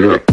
Yeah.